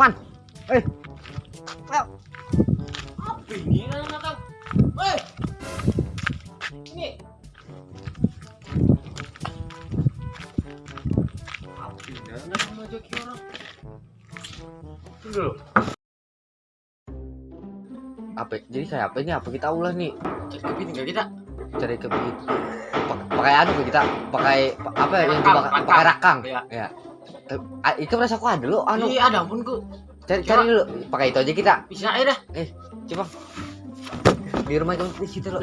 Lukman. Eh. Ayo. Apa ini Hei. Ini. Apa ini anak sama joki orang? Tunggu. Apa? Jadi kayak apa ini? Apa kita ulah nih? Cari kebit enggak kita? Cari kebit. Pa- Pakai anu ke kita? Pakai pa- apa ya yang dibakar? Pakai rakang. Iya. Ya. Eh, ah, Itu rasa aku ada lo anu. Iya, ada ampun ku. Cari cari dulu. Pakai itu aja kita. Bisa aja dah. Coba. Di rumah itu di situ lo.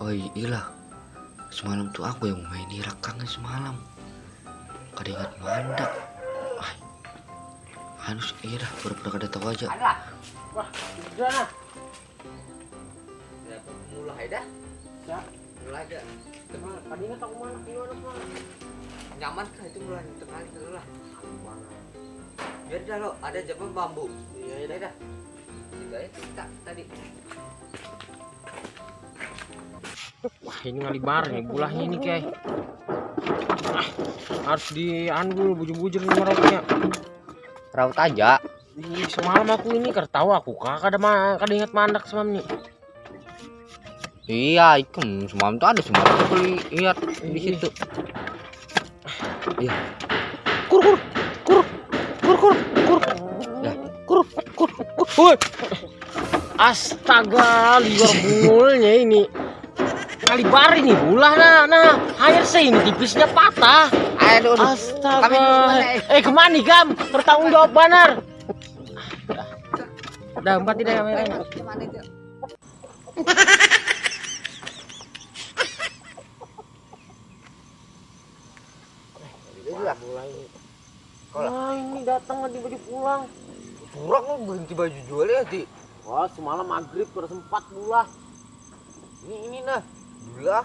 Oh iya Semalam tuh aku yang main di rakangnya semalam. Kada ingat mandak. Ah. Harus iya dah, pura-pura kada tahu aja. Ada. Wah, sudah nah. Ya, mulai dah. Ya. Mulai dah. Tadi ingat aku mana gimana mana? Nyaman kah itu mulai tengah dulu lah. Biar dah lo, ada jaman bambu. Iya, Iya dah. Juga ya, kita tadi. Wah, ini ngalibar nih bulahnya ini kayak. Ah, harus di dulu bujur-bujur nih meroknya. Raut aja. Ih, semalam aku ini tahu aku kakak ada ma kada ingat mandak semalam nih. Iya, ikem semalam tuh ada semalam aku lihat di Iya. situ. Iya. Kur kur kur kur kur kur. Ya, kur kur kur. Woi. Astaga, liar bungulnya ini. Kalibar ini bulah nah, nah. Air sih ini tipisnya patah. Aduh. Astaga. Kami eh. Ke mana nih, Gam? Bertanggung jawab benar. Dah, empat tidak. Kalau- Wah, ini datang nggak baju pulang. Curang lu berhenti baju jual ya, Di. Wah, semalam maghrib sempat bulah. Ini ini nah. Gula.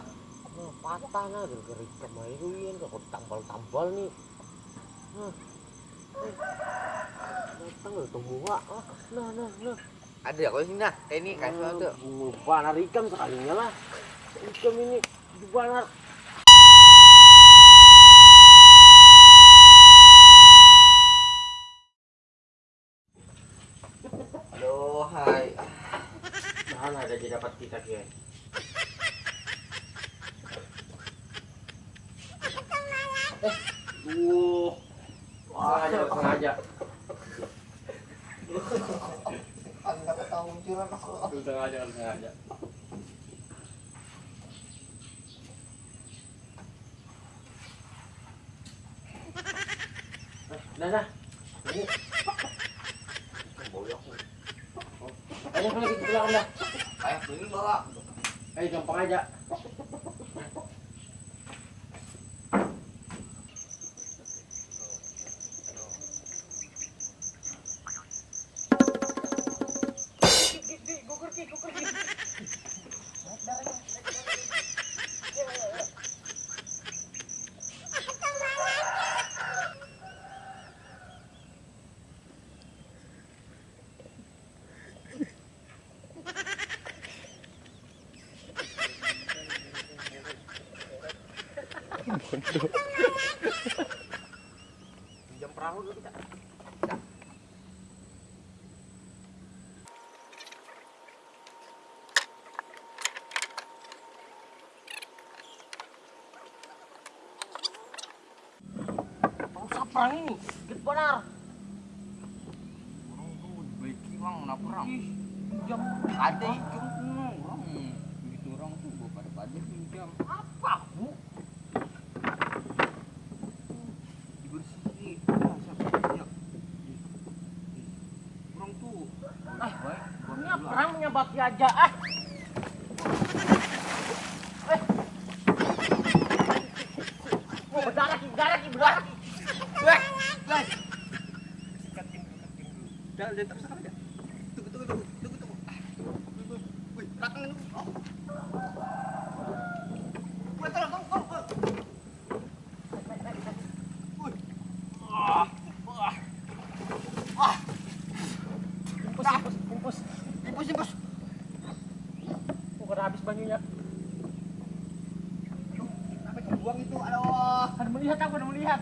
Nah, patah nah gara-gara ikan mayu ini kok tambal-tambal nih. Nah. Eh, Datang udah temu wak. Ah, nah, nah, nah. Ada ya kau sini nah. Kayak ini kasih Ah, tuh. banar ikan sekalinya lah. Ikan ini di banar. Aduh, hai. Nah, ada jadi dapat kita kia. Eh, duh. Wah, sengaja, sengaja. Anda tahu curang aku. Sengaja, sengaja. Nah, nah. Ini. Ayo kalau gitu pulang dah. Ayo, ini bawa. Ayo gampang aja. Jam perahu dulu kita. Ini? Gede benar. Orang tuh? Ih, jam Ada itu. Orang begitu orang tuh bawa pada pada pinjam. apa, Bu? Dibersih. Ya, siapa punya? Orang tuh. Ah, baik. Ini perang menyabaki aja ah. Eh. Ki. Weh, weh. Terus aja. Tunggu, tunggu, tunggu, tunggu, tunggu. Ah, wih. Oh. Tolong, tolong, tolong, tolong. Wih. Ah. Ah. Impus. Impus, impus. Bukan habis banyunya. Aduh, kenapa dibuang itu? Aduh. Ada melihat aku, ada melihat.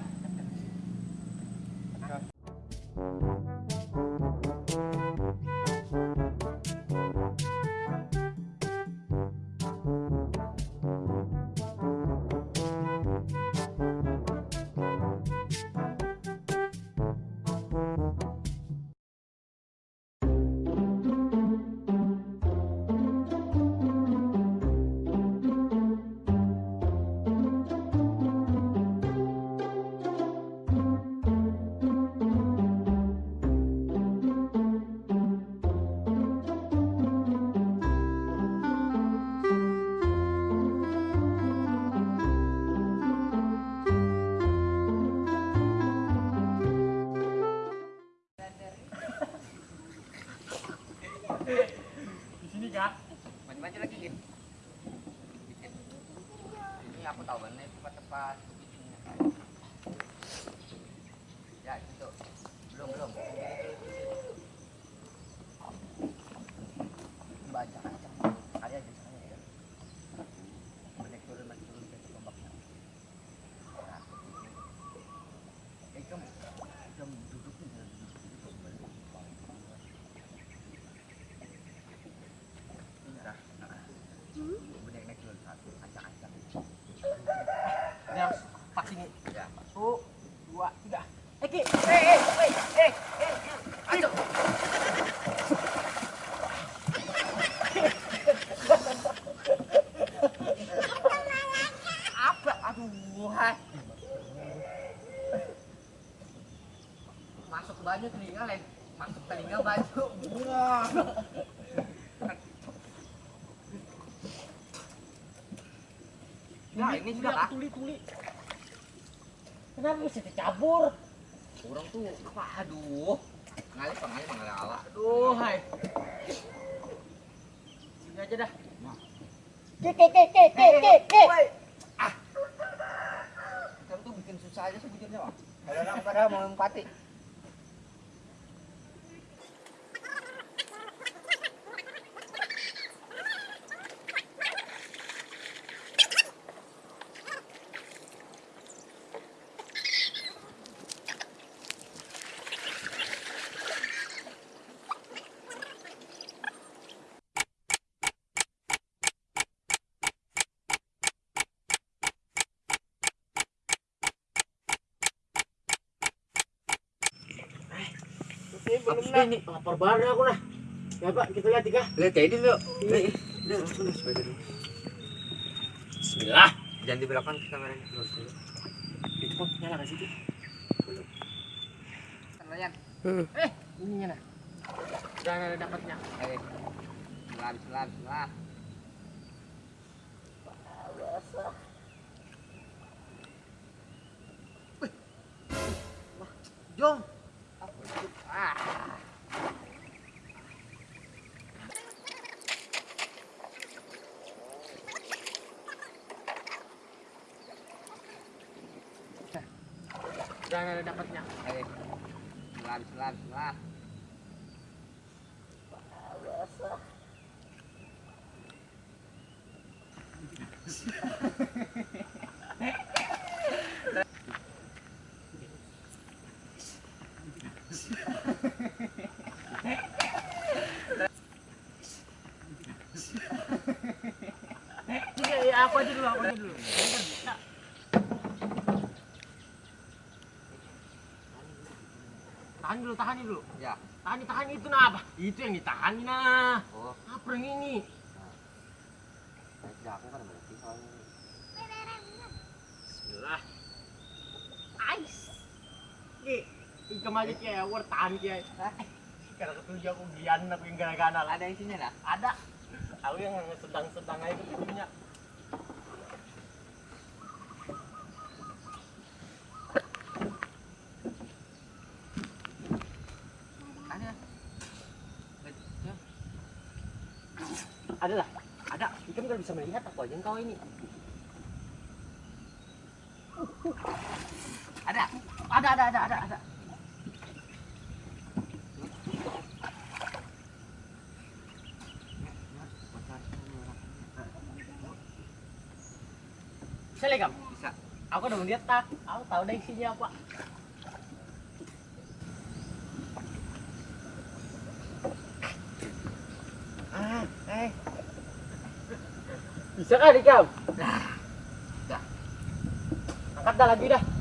Ini aku tahu kan, ini tempat-tempat. Ya. Belum, belum. Ini sudah kah? tuli, tuli. Kenapa bisa dicabur? Orang tuh apa? Aduh. Ngalih pengalih pengalih ala. Aduh, hai. Sini aja dah. Ki, ki, ki, ki, ki, ki, ki. Ah. Kamu tuh bikin susah aja sebujurnya, Pak. Kalau orang pada mau empati. Ini belum lah. Ini lapar banget aku lah. Ya Pak, kita lihat tiga. Lihat kayak dulu. Iya. Udah, langsung dulu. Bismillah. Jangan di belakang kameranya lurus dulu. Itu kok nyala nggak situ? Kalian. Eh, ininya nah. Udah ada dapatnya. Eh. Bismillah, bismillah, bismillah. Jom. Ah. Ada dapatnya. Eh. Bismillah, bismillah, bismillah. Ini ya, aku aja dulu, aku aja dulu. Nah. Tahan dulu, tahan dulu. Ya. Tahan, tahan itu nah apa? Itu yang ditahan nah. Oh, Apa yang ini? nah, kan berarti soalnya. Bismillah. Ais. Ki, ikam aja ki, aku tahan ki. Karena ketujuh aku gian aku yang gana-gana lah. Ada isinya. Ada. Aku yang sedang-sedang aja ketujuhnya. Ada lah. Ada. Ikam kan bisa melihat apa aja engkau ini. Ada. Ada ada ada ada ada. Kam? Bisa. Aku udah melihat tak. Aku tahu dah isinya apa. Bisa kah, Kam? Dah. Angkat dah lagi dah.